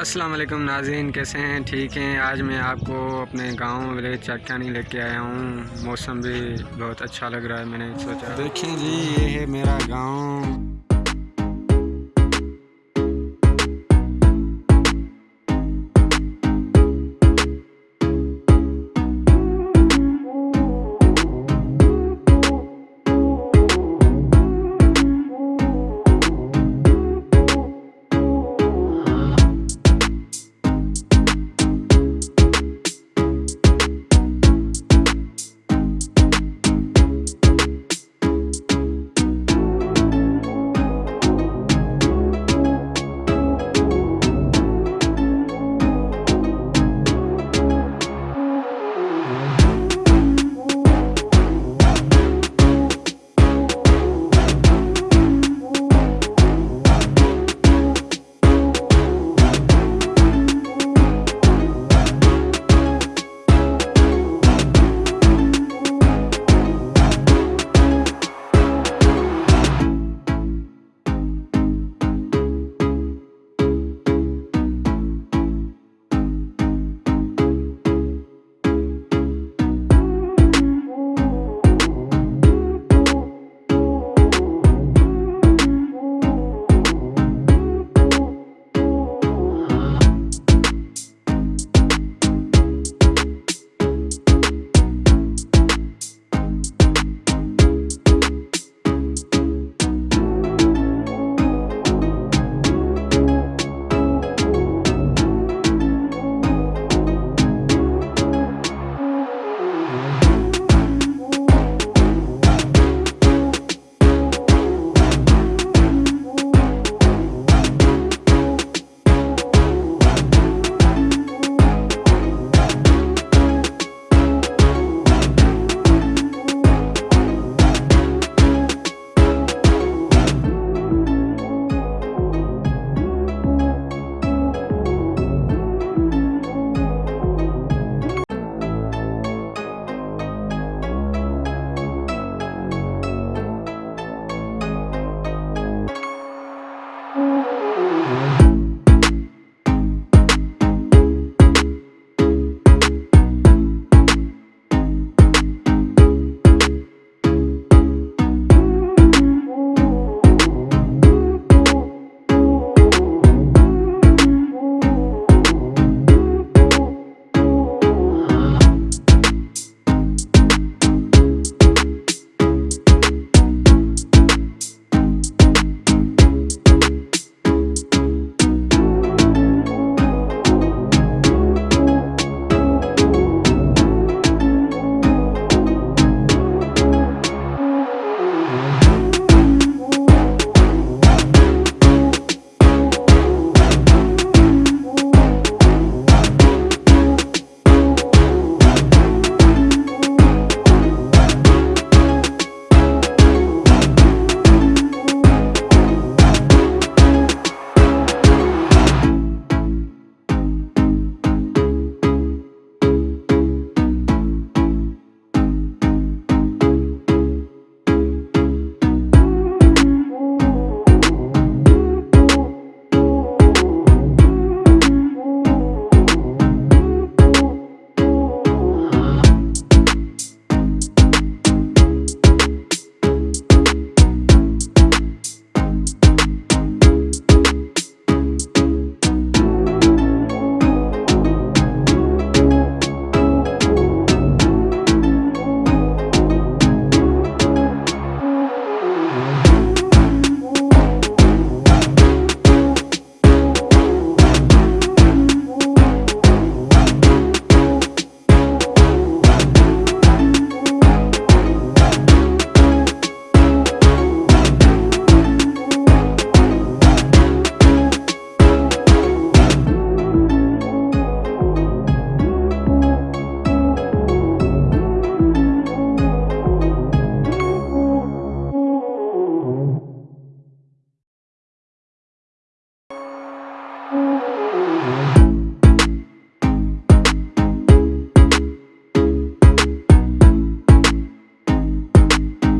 अस्सलाम वालेकुम कैसे हैं? ठीक हैं। आज मैं आपको अपने गाँव विलेज चाकानी लेके आया हूँ। मौसम भी बहुत अच्छा लग रहा है, मैंने सोचा। देखें जी, ये है मेरा गाँव।